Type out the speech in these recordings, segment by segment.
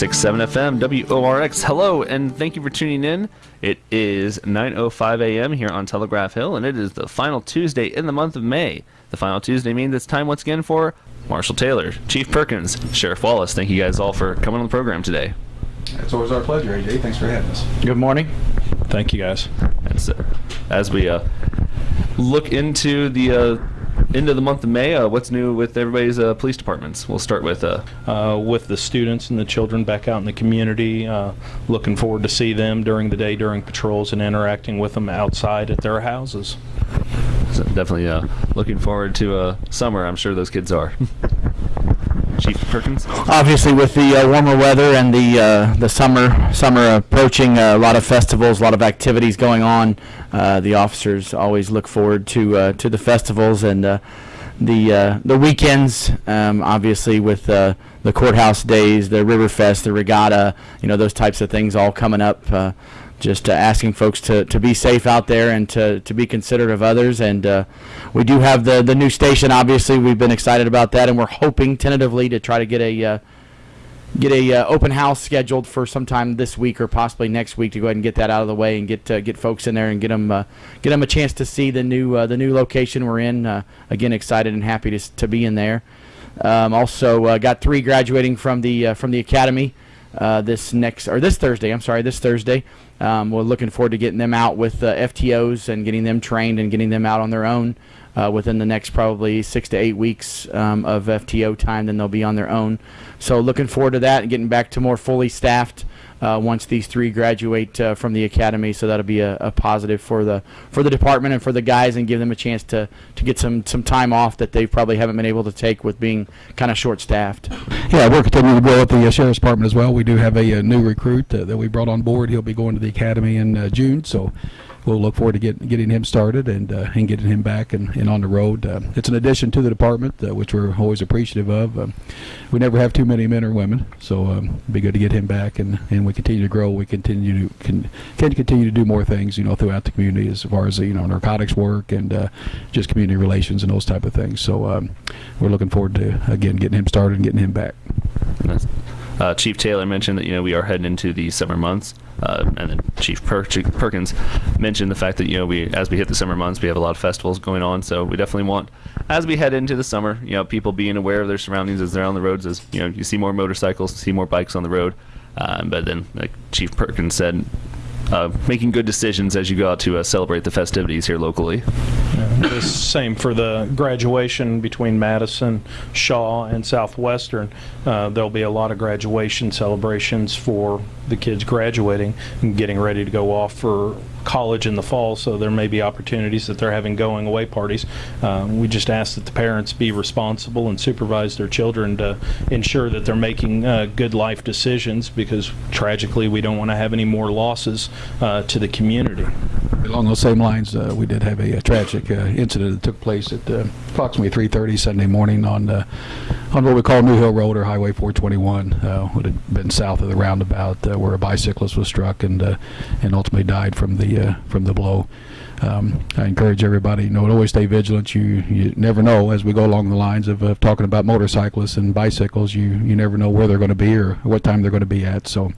96.7 FM WORX. Hello, and thank you for tuning in. It is 9:05 a.m. here on Telegraph Hill, and it is the final Tuesday in the month of May. The final Tuesday means it's time once again for Marshal Taylor, Chief Perkins, Sheriff Wallace. Thank you guys all for coming on the program today. It's always our pleasure, AJ. Thanks for having us. Good morning. Thank you, guys. And so, as we uh, look into the uh, end of the month of May, uh, what's new with everybody's uh, police departments? We'll start with uh, Uh, with the students and the children back out in the community, uh, looking forward to see them during the day during patrols and interacting with them outside at their houses. so definitely uh, looking forward to uh, summer. I'm sure those kids are. Chief Perkins. Obviously, with the uh, warmer weather and the uh, the summer summer approaching, uh, a lot of festivals, a lot of activities going on. Uh, the officers always look forward to uh, to the festivals and the the weekends. Um, obviously, with the courthouse days, the Riverfest, the regatta, you know those types of things all coming up. Just uh, asking folks to, to be safe out there and to, to be considerate of others. And uh, we do have the, the new station. Obviously, we've been excited about that, and we're hoping tentatively to try to get a uh, get a uh, open house scheduled for sometime this week or possibly next week to go ahead and get that out of the way and get uh, get folks in there and get them uh, get them a chance to see the new the new location we're in. Again, excited and happy to to be in there. Um, also, got three graduating from the from the academy uh, this next or this Thursday. I'm sorry, this Thursday. Um, we're looking forward to getting them out with uh, FTOs and getting them trained and getting them out on their own uh, within the next probably six to eight weeks um, of FTO time. Then they'll be on their own. So looking forward to that and getting back to more fully staffed once these three graduate uh, from the academy. So that'll be a, a positive for the for the department and for the guys and give them a chance to to get some some time off that they probably haven't been able to take with being kind of short staffed. Yeah, we're continuing to grow at the uh, Sheriff's Department as well. We do have a, uh new recruit uh, that we brought on board. He'll be going to the academy in uh, June, so we'll look forward to get, getting him started and uh, and getting him back and, and on the road. Uh, it's an addition to the department, uh, which we're always appreciative of. Um, we never have too many men or women, so um, it'd be good to get him back. And, and we continue to grow. We continue to can, can continue to do more things, you know, throughout the community as far as you know narcotics work and uh, just community relations and those type of things. So um, we're looking forward to again getting him started and getting him back. Uh, Chief Taylor mentioned that you know we are heading into the summer months, uh, and then Chief per- Perkins mentioned the fact that you know we as we hit the summer months we have a lot of festivals going on. So we definitely want as we head into the summer, you know, people being aware of their surroundings as they're on the roads. As you know, you see more motorcycles, see more bikes on the road. Um, but then, like Chief Perkins said, uh, making good decisions as you go out to uh, celebrate the festivities here locally. The same for the graduation between Madison, Shawe, and Southwestern. Uh, there'll be a lot of graduation celebrations for the kids graduating and getting ready to go off for college in the fall, so there may be opportunities that they're having going away parties. Uh, we just ask that the parents be responsible and supervise their children to ensure that they're making uh, good life decisions because tragically we don't want to have any more losses uh, to the community. Along those same lines, uh, we did have a, a tragic uh, incident that took place at uh, approximately 3:30 Sunday morning on on what we call New Hill Road or Highway 421. Uh, would have been south of the roundabout uh, where a bicyclist was struck and uh, and ultimately died from the uh, from the blow. Um, I encourage everybody, you know, always stay vigilant. You you never know as we go along the lines of, of talking about motorcyclists and bicycles. You you never know where they're going to be or what time they're going to be at. So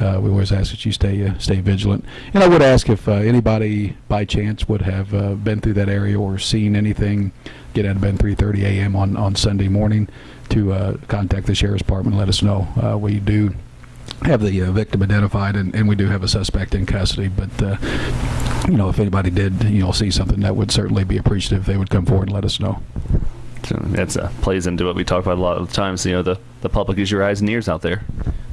uh, we always ask that you stay uh, stay vigilant. And I would ask if anybody by chance would have been through that area or seen anything get out of bed 3:30 a.m. on on Sunday morning to uh, contact the sheriff's department. and Let us know. Uh, we do have the uh, victim identified and, and we do have a suspect in custody. But uh, you know, if anybody did you know see something, that would certainly be appreciative. if They would come forward and let us know. So that's uh, plays into what we talk about a lot of the times. You know, the the public is your eyes and ears out there.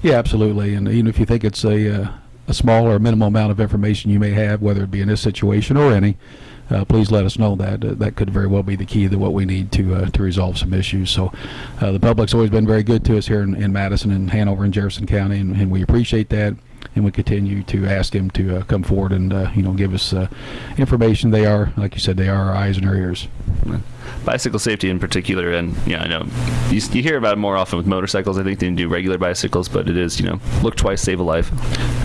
Yeah, absolutely. And even if you think it's a, uh, a small or minimal amount of information you may have, whether it be in this situation or any, please let us know that. Uh, that could very well be the key to what we need to uh, to resolve some issues. So uh, the public's always been very good to us here in, in Madison and Hanover and Jefferson County, and, and we appreciate that. And we continue to ask them to uh, come forward and uh, you know give us uh, information. They are, like you said, they are our eyes and our ears. Bicycle safety in particular, and yeah, I know you, you hear about it more often with motorcycles. I think than you do regular bicycles, but it is you know look twice, save a life.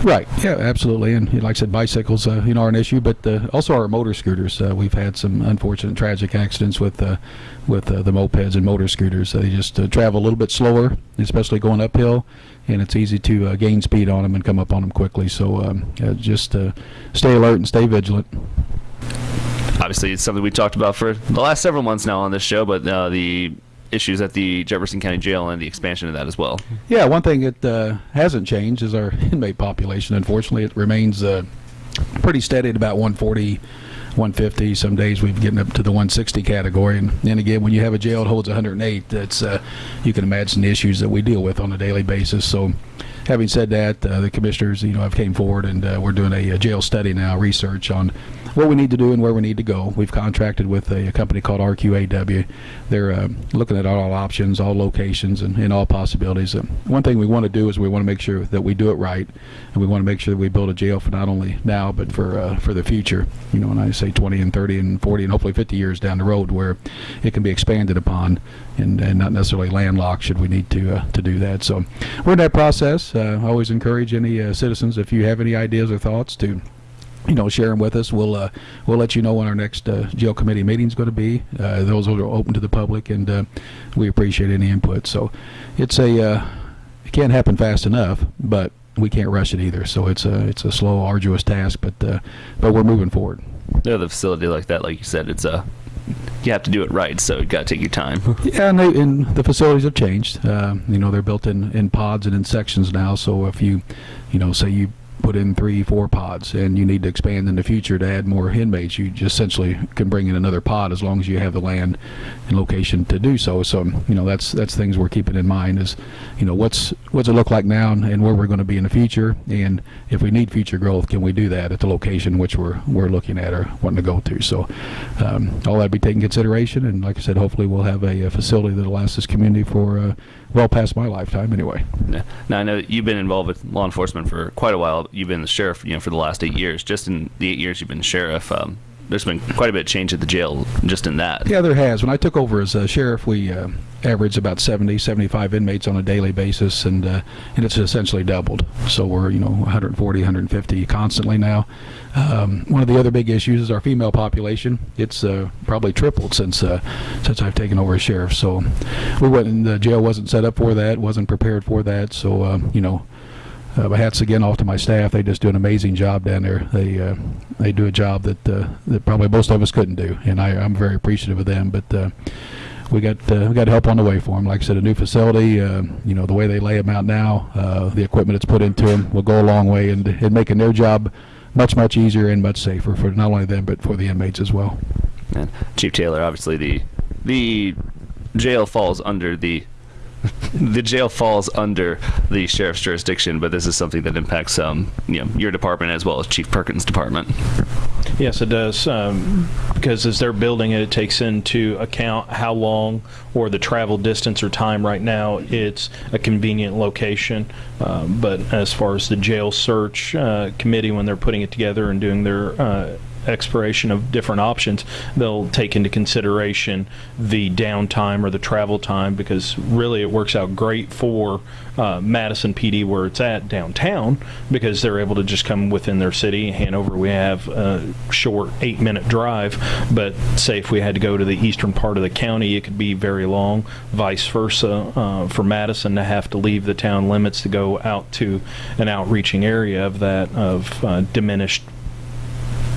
Right. Yeah, absolutely. And like I said, bicycles, uh, you know, are an issue, but uh, also our motor scooters. Uh, we've had some unfortunate, tragic accidents with uh, with uh, the mopeds and motor scooters. They just uh, travel a little bit slower, especially going uphill, and it's easy to gain speed on them and come up on them quickly. So um, just stay alert and stay vigilant. Obviously, it's something we talked about for the last several months now on this show, but uh, the issues at the Jefferson County Jail and the expansion of that as well. Yeah, one thing that uh, hasn't changed is our inmate population. Unfortunately, it remains uh, pretty steady at about 140, 150. Some days we've gotten up to the 160 category. And then again, when you have a jail that holds 108, that's uh, you can imagine the issues that we deal with on a daily basis. So. Having said that, uh, the commissioners, you know, have came forward and uh, we're doing a, a jail study now, research on what we need to do and where we need to go. We've contracted with a, a company called RQAW. They're uh, looking at all options, all locations, and, and all possibilities. Uh, one thing we want to do is we want to make sure that we do it right, and we want to make sure that we build a jail for not only now but for uh, for the future. You know, and I say 20 and 30 and 40 and hopefully 50 years down the road, where it can be expanded upon and, and not necessarily landlocked should we need to uh, to do that. So we're in that process. Uh, I always encourage any uh, citizens if you have any ideas or thoughts to you know, share them with us. We'll uh, we'll let you know when our next uh, jail committee meeting is going to be. Uh, those are open to the public, and uh, we appreciate any input. So, it's a uh, it can't happen fast enough, but we can't rush it either. So it's a it's a slow, arduous task, but uh, but we're moving forward. Yeah, the facility like that, like you said, it's a you have to do it right, so you got to take your time. Yeah, and, they, and the facilities have changed. Uh, you know, they're built in, in pods and in sections now. So if you, you know, say you put in three, four pods, and you need to expand in the future to add more inmates, you just essentially can bring in another pod as long as you have the land and location to do so. So you know, that's that's things we're keeping in mind is, you know, what's what's it look like now and where we're going to be in the future, and if we need future growth, can we do that at the location which we're we're looking at or wanting to go to? So um, all that be taken consideration, and like I said, hopefully we'll have a, a facility that'll last this community for uh, well past my lifetime anyway. Now I know you've been involved with law enforcement for quite a while. You've been the sheriff, you know, for the last eight years. Just in the eight years you've been sheriff, um, there's been quite a bit of change at the jail just in that. Yeah, there has. When I took over as uh, sheriff, we uh, averaged about 70, 75 inmates on a daily basis, and uh, and it's essentially doubled. So we're you know 140, 150 constantly now. Um, one of the other big issues is our female population. It's uh, probably tripled since uh, since I've taken over as sheriff. So we went, the jail wasn't set up for that, wasn't prepared for that. So uh, you know. Uh, my hats again off to my staff. They just do an amazing job down there. They uh, they do a job that uh, that probably most of us couldn't do, and I, I'm very appreciative of them. But uh, we got uh, we got help on the way for them. Like I said, a new facility. Uh, you know the way they lay them out now, the equipment that's put into them will go a long way in, in making their job much much easier and much safer for not only them but for the inmates as well. And Chief Taylor, obviously the the jail falls under the the jail falls under the sheriff's jurisdiction, but this is something that impacts um, you know your department as well as Chief Perkins' department. Yes, it does. Um, because as they're building it, it takes into account how long or the travel distance or time. Right now, it's a convenient location. Um, but as far as the jail search uh, committee, when they're putting it together and doing their uh, exploration of different options, they'll take into consideration the downtime or the travel time because really it works out great for uh, Madison PD where it's at downtown because they're able to just come within their city. Hanover, we have a short eight minute drive, but say if we had to go to the eastern part of the county, it could be very long. Vice versa uh, for Madison to have to leave the town limits to go out to an outreaching area of that of uh, diminished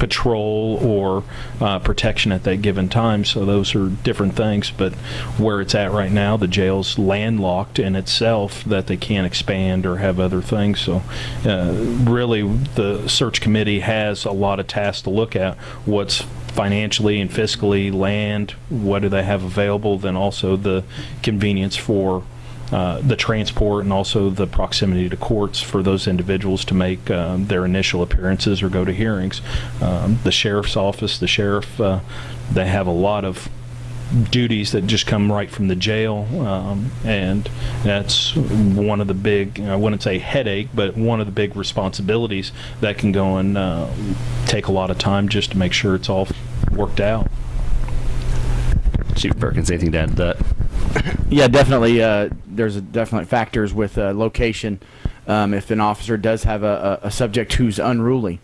patrol or uh, protection at that given time. So those are different things. But where it's at right now, the jail's landlocked in itself that they can't expand or have other things. So uh, really, the search committee has a lot of tasks to look at. What's financially and fiscally land, what do they have available, then also the convenience for uh, the transport and also the proximity to courts for those individuals to make um, their initial appearances or go to hearings. Um, the sheriff's office, the sheriff, uh, they have a lot of duties that just come right from the jail, um, and that's one of the big, I wouldn't say headache, but one of the big responsibilities that can go and uh, take a lot of time just to make sure it's all worked out. Chief Perkins, anything to add to that? Yeah, definitely. Uh, there's a definite factors with uh, location. Um, if an officer does have a, a, a subject who's unruly,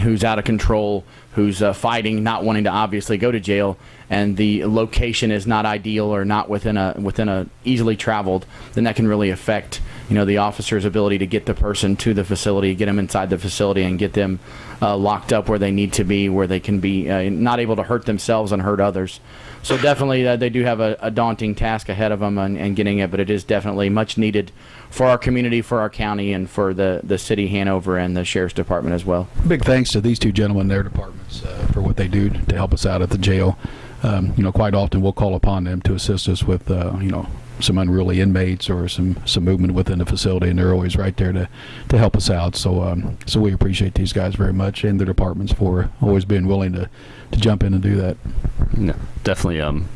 who's out of control, who's uh, fighting, not wanting to obviously go to jail, and the location is not ideal or not within a within a easily traveled, then that can really affect you know the officer's ability to get the person to the facility, get them inside the facility, and get them uh, locked up where they need to be, where they can be uh, not able to hurt themselves and hurt others. So definitely, uh, they do have a, a daunting task ahead of them and, and getting it, but it is definitely much needed for our community, for our county, and for the the city Hanover and the sheriff's department as well. Big thanks to these two gentlemen their departments uh, for what they do to help us out at the jail. Um, you know, quite often we'll call upon them to assist us with, uh, you know, some unruly inmates or some, some movement within the facility, and they're always right there to, to help us out. So, um, so we appreciate these guys very much and their departments for always being willing to, to jump in and do that. No, definitely. Um,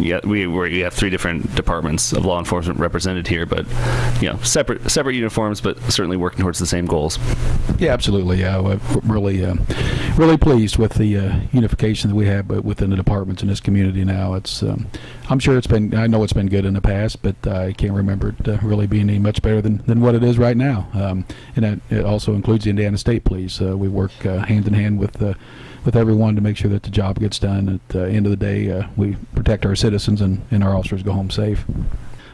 yeah, we we have three different departments of law enforcement represented here, but you know, separate separate uniforms, but certainly working towards the same goals. Yeah, absolutely. Yeah, we're really, uh, really pleased with the uh, unification that we have within the departments in this community now. It's, um, I'm sure it's been, I know it's been good in the past, but I can't remember it uh, really being any much better than, than what it is right now. Um, and that it also includes the Indiana State Police. Uh, we work uh, hand in hand with uh, with everyone to make sure that the job gets done. At the end of the day, uh, we protect our citizens and, and our officers go home safe.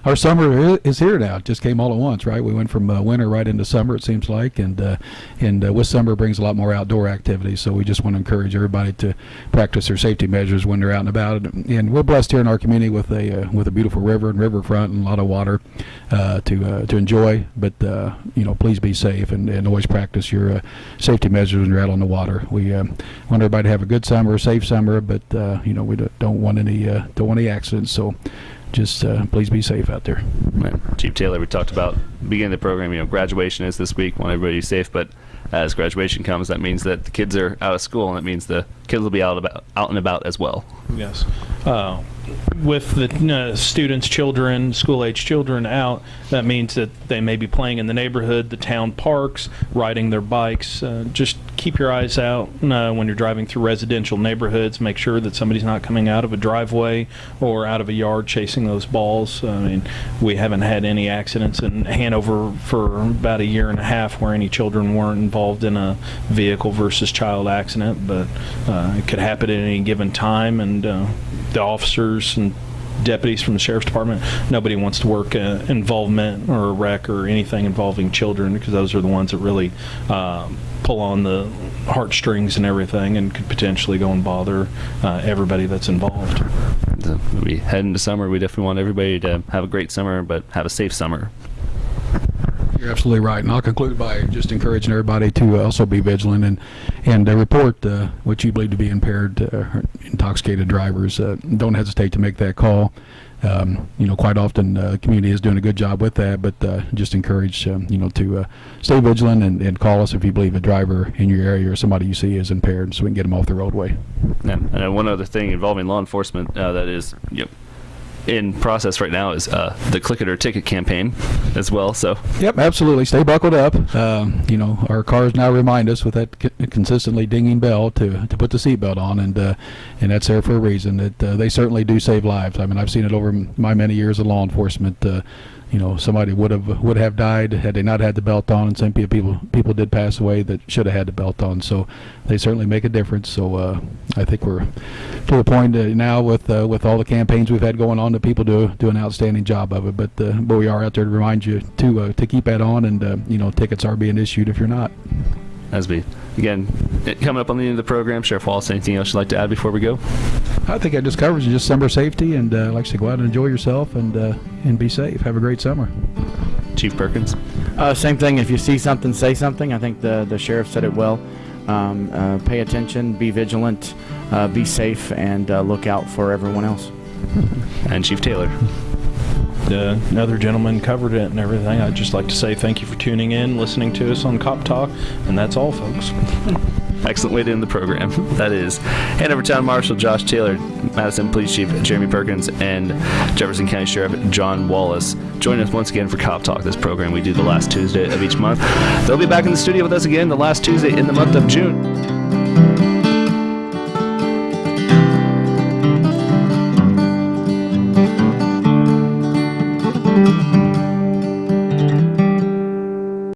Our summer is here now. It just came all at once, right? We went from uh, winter right into summer, it seems like, and uh, and uh, with summer brings a lot more outdoor activity. So we just want to encourage everybody to practice their safety measures when they're out and about. And we're blessed here in our community with a uh, with a beautiful river and riverfront and a lot of water uh, to uh, to enjoy. But you know, please be safe and, and always practice your safety measures when you're out on the water. We want everybody to have a good summer, a safe summer, but you know, we don't- want any don't want any accidents. So just uh, please be safe out there. Right. Chief Taylor, we talked about beginning the program. You know, graduation is this week. Want everybody to be safe, but as graduation comes, that means that the kids are out of school, and that means the kids will be out about out and about as well. Yes. Uh, with the students, children, school age children out, that means that they may be playing in the neighborhood, the town parks, riding their bikes. Uh, just keep your eyes out uh, when you're driving through residential neighborhoods. Make sure that somebody's not coming out of a driveway or out of a yard chasing those balls. I mean, we haven't had any accidents in Hanover for about a year and a half where any children weren't involved in a vehicle versus child accident, but uh, it could happen at any given time, and uh, the officers and deputies from the sheriff's department, nobody wants to work uh, involvement or a wreck or anything involving children because those are the ones that really um, pull on the heartstrings and everything and could potentially go and bother uh, everybody that's involved. We head into summer. We definitely want everybody to have a great summer, but have a safe summer. You're absolutely right, and I'll conclude by just encouraging everybody to uh, also be vigilant and and uh, report uh, what you believe to be impaired, uh, intoxicated drivers. Uh, don't hesitate to make that call. Um, you know, quite often uh, the community is doing a good job with that, but just encourage um, you know to stay vigilant and, and call us if you believe a driver in your area or somebody you see is impaired, so we can get them off the roadway. And, and one other thing involving law enforcement that is know, in process right now is uh, the click it or ticket campaign as well. So Yep, absolutely. Stay buckled up. Um, you know, our cars now remind us with that consistently dinging bell to, to put the seatbelt on, and uh, and that's there for a reason. That uh, they certainly do save lives. I mean, I've seen it over my many years of law enforcement. You know, somebody would have would have died had they not had the belt on, and some people people did pass away that should have had the belt on. So they certainly make a difference. So uh, I think we're to the point uh, now with uh, with all the campaigns we've had going on that people do do an outstanding job of it. But uh, but we are out there to remind you to uh, to keep that on, and uh, you know tickets are being issued if you're not. as we again coming up on the end of the program, Sheriff Wallace, anything else you'd like to add before we go? I think I just covered just summer safety, and uh, like I said, go out and enjoy yourself and uh, and be safe. Have a great summer. Chief Perkins. Uh, same thing. If you see something, say something. I think the the sheriff said it well. Um, uh, pay attention, be vigilant, uh, be safe, and uh, look out for everyone else. And Chief Taylor. The uh, other gentleman covered it and everything. I'd just like to say thank you for tuning in, listening to us on Cop Talk, and that's all, folks. Excellent way to end the program. That is Hanover Town Marshal Josh Taylor, Madison Police Chief Jeremy Perkins, and Jefferson County Sheriff John Wallace. Join us once again for Cop Talk, this program we do the last Tuesday of each month. They'll be back in the studio with us again the last Tuesday in the month of June.